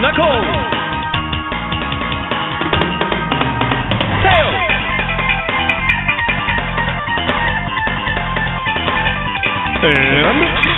Knuckles. Tails. And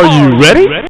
Are you ready?